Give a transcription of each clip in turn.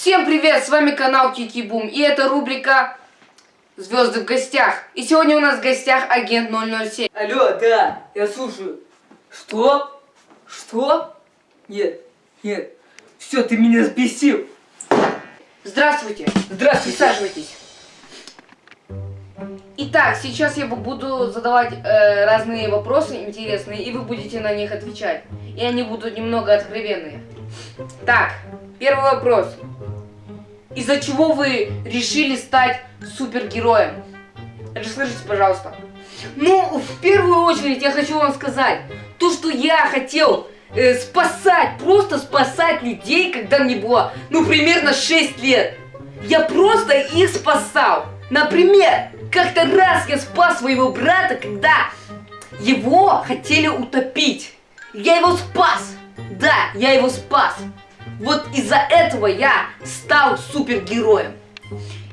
Всем привет, с вами канал Кики Бум, и это рубрика Звезды в гостях. И сегодня у нас в гостях агент 007. Алло, да, я слушаю. Что? Что? Нет, нет. Все, ты меня взбесил. Здравствуйте. Здравствуйте. Присаживайтесь. Итак, сейчас я буду задавать э, разные вопросы интересные, и вы будете на них отвечать. И они будут немного откровенные. Так, первый вопрос. Из-за чего вы решили стать супергероем? Расскажите, пожалуйста. Ну, в первую очередь я хочу вам сказать, то, что я хотел э, спасать, просто спасать людей, когда мне было, ну, примерно 6 лет. Я просто их спасал. Например, как-то раз я спас своего брата, когда его хотели утопить. Я его спас. Да, я его спас. Вот из-за этого я стал супергероем.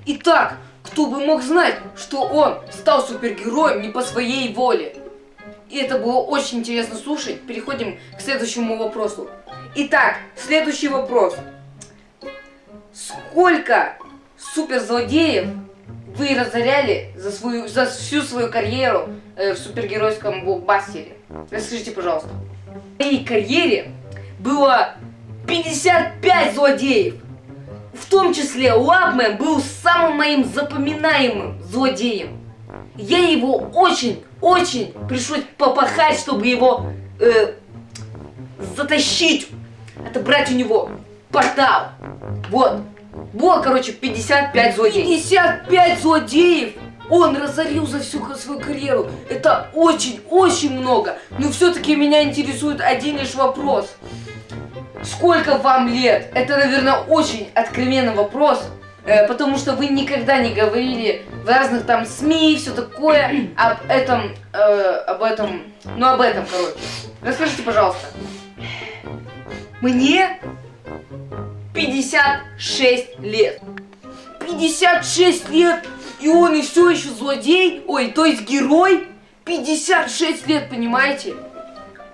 Итак, кто бы мог знать, что он стал супергероем не по своей воле. И это было очень интересно слушать. Переходим к следующему вопросу. Итак, следующий вопрос. Сколько суперзлодеев вы разоряли за, свою, за всю свою карьеру э, в супергеройском блокбастере? Расскажите, пожалуйста. В моей карьере было 55 злодеев. В том числе Лабмен был самым моим запоминаемым злодеем. Я его очень-очень пришлось попахать, чтобы его э, затащить, отобрать у него портал. Вот. Было, короче, 55 злодеев. 55 злодеев! Он разорил за всю свою карьеру. Это очень-очень много. Но все-таки меня интересует один лишь вопрос. Сколько вам лет? Это, наверное, очень откровенный вопрос. Э, потому что вы никогда не говорили в разных там СМИ и все такое об этом, э, об этом, ну об этом, короче. Расскажите, пожалуйста. Мне 56 лет. 56 лет, и он и все еще злодей, ой, то есть герой. 56 лет, понимаете?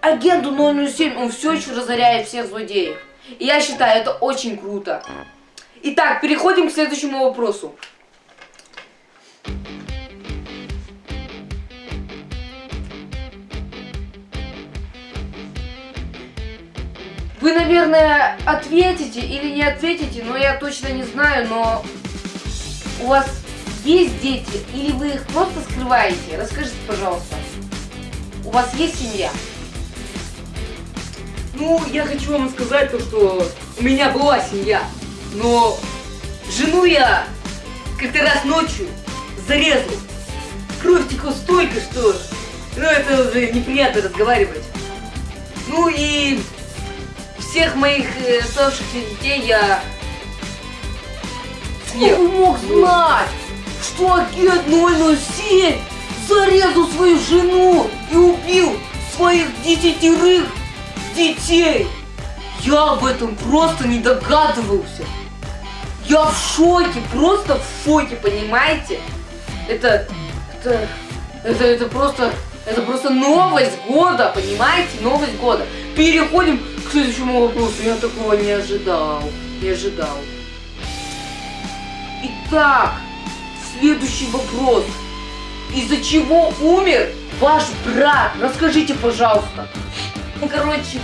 Агенту 007 он все еще разоряет всех злодеев. И я считаю, это очень круто. Итак, переходим к следующему вопросу. Вы, наверное, ответите или не ответите, но я точно не знаю, но у вас есть дети или вы их просто скрываете? Расскажите, пожалуйста. У вас есть семья? Ну, я хочу вам сказать то, что у меня была семья, но жену я как-то раз ночью зарезал. Кровь текла столько, что ну, это уже неприятно разговаривать. Ну и всех моих э, оставшихся детей я съел. Кто мог знать, что агент 007 зарезал свою жену и убил своих десятерых детей? Я об этом просто не догадывался. Я в шоке, просто в шоке, понимаете? Это, это, это, это просто, это просто новость года, понимаете? Новость года. Переходим к следующему вопросу. Я такого не ожидал. Не ожидал. Итак, следующий вопрос. Из-за чего умер ваш брат? Расскажите, пожалуйста. Ну, короче,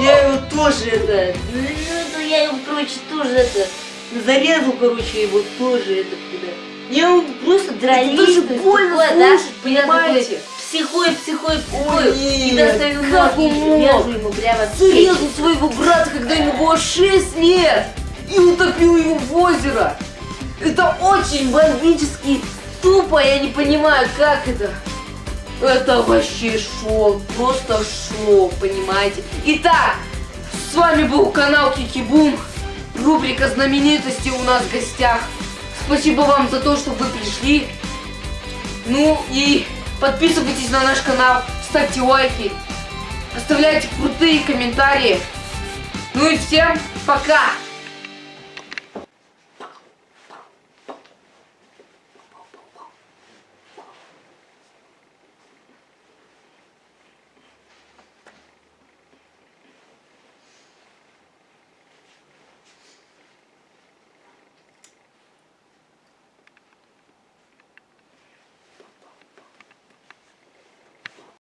я его тоже это... Ну, я его, короче, тоже это... Зарезал, короче, его тоже это... Я просто дрались. Это даже больно слушать, да? понимаете? психой, психой, психой. И доставил как он мог? ему прямо Зарезал своего брата, когда ему было 6 лет. И утопил его в озеро. Это очень бомбически тупо, я не понимаю, как это. Это вообще шок, просто шок, понимаете? Итак, с вами был канал Кикибум, рубрика знаменитости у нас в гостях. Спасибо вам за то, что вы пришли. Ну и Подписывайтесь на наш канал, ставьте лайки, оставляйте крутые комментарии. Ну и всем пока!